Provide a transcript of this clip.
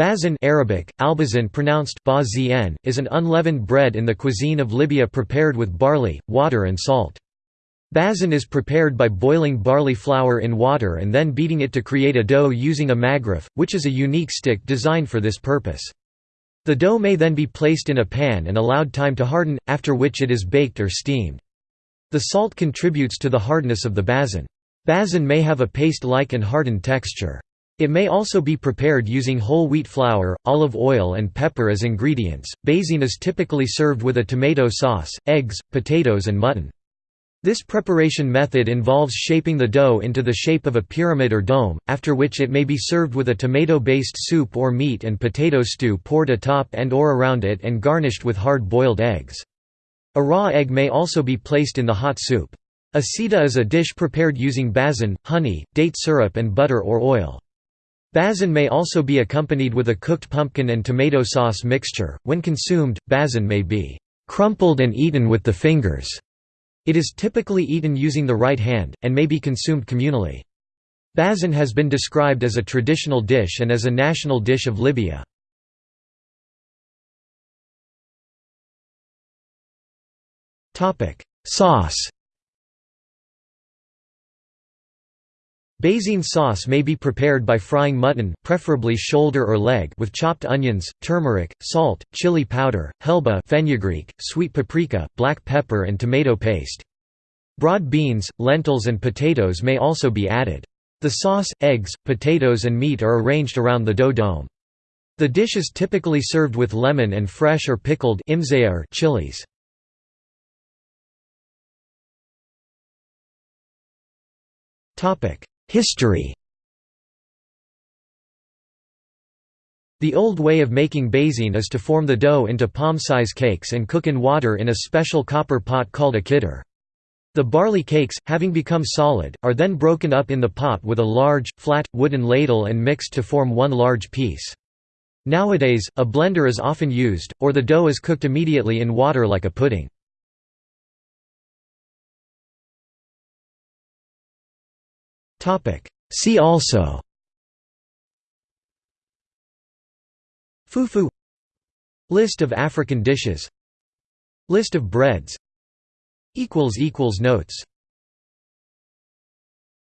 Bazan Arabic, albazan pronounced bazien, is an unleavened bread in the cuisine of Libya prepared with barley, water and salt. Bazan is prepared by boiling barley flour in water and then beating it to create a dough using a magrif, which is a unique stick designed for this purpose. The dough may then be placed in a pan and allowed time to harden, after which it is baked or steamed. The salt contributes to the hardness of the bazan. Bazan may have a paste-like and hardened texture. It may also be prepared using whole wheat flour, olive oil and pepper as ingredients. Bazan is typically served with a tomato sauce, eggs, potatoes and mutton. This preparation method involves shaping the dough into the shape of a pyramid or dome, after which it may be served with a tomato-based soup or meat and potato stew poured atop and or around it and garnished with hard-boiled eggs. A raw egg may also be placed in the hot soup. A is a dish prepared using bazan, honey, date syrup and butter or oil. Bazan may also be accompanied with a cooked pumpkin and tomato sauce mixture. When consumed, bazan may be crumpled and eaten with the fingers. It is typically eaten using the right hand, and may be consumed communally. Bazan has been described as a traditional dish and as a national dish of Libya. Sauce Bazan sauce may be prepared by frying mutton preferably shoulder or leg with chopped onions, turmeric, salt, chili powder, helba fenugreek, sweet paprika, black pepper and tomato paste. Broad beans, lentils and potatoes may also be added. The sauce, eggs, potatoes and meat are arranged around the dough dome. The dish is typically served with lemon and fresh or pickled chilies. Topic: History The old way of making bazan is to form the dough into palm-size cakes and cook in water in a special copper pot called a kidder. The barley cakes, having become solid, are then broken up in the pot with a large, flat, wooden ladle and mixed to form one large piece. Nowadays, a blender is often used, or the dough is cooked immediately in water like a pudding. See also. Fufu. List of African dishes. List of breads. Notes